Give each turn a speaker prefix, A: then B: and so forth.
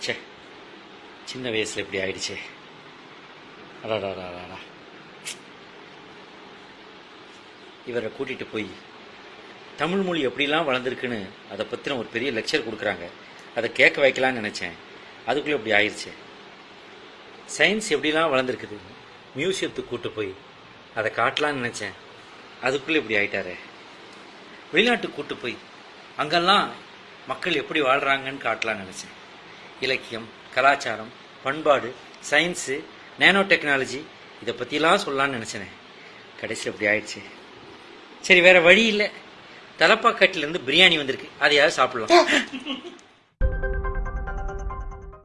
A: ச்சே சின்ன வயசில் இப்படி ஆயிடுச்சே. அடாடாடாடா இவரை கூட்டிட்டு போய் தமிழ் மொழி எப்படிலாம் வளர்ந்துருக்குன்னு அதை பற்றின ஒரு பெரிய லெக்சர் கொடுக்குறாங்க. அதை கேட்க வைக்கலாம்னு நினச்சேன். அதுக்குள்ளே இப்படி ஆயிடுச்சு சயின்ஸ் எப்படிலாம் வளர்ந்துருக்குது? மியூசியத்துக்கு கூட்டு போய் அதை காட்டலாம்னு நினச்சேன். அதுக்குள்ளே இப்படி ஆயிட்டாரே. வெளிநாட்டுக்கு கூட்டு போய் அங்கெல்லாம் மக்கள் எப்படி வாழ்கிறாங்கன்னு காட்டலாம்னு நினச்சேன். இலக்கியம் கலாச்சாரம் பண்பாடு சயின்ஸு நேனோ டெக்னாலஜி இதை பற்றிலாம் சொல்லலாம்னு நினச்சினேன் கடைசியில் அப்படி ஆயிடுச்சு. சரி வேற வழி இல்லை. தலப்பாக்கட்டிலேருந்து பிரியாணி வந்திருக்கு. அதையாவது சாப்பிடலாம்.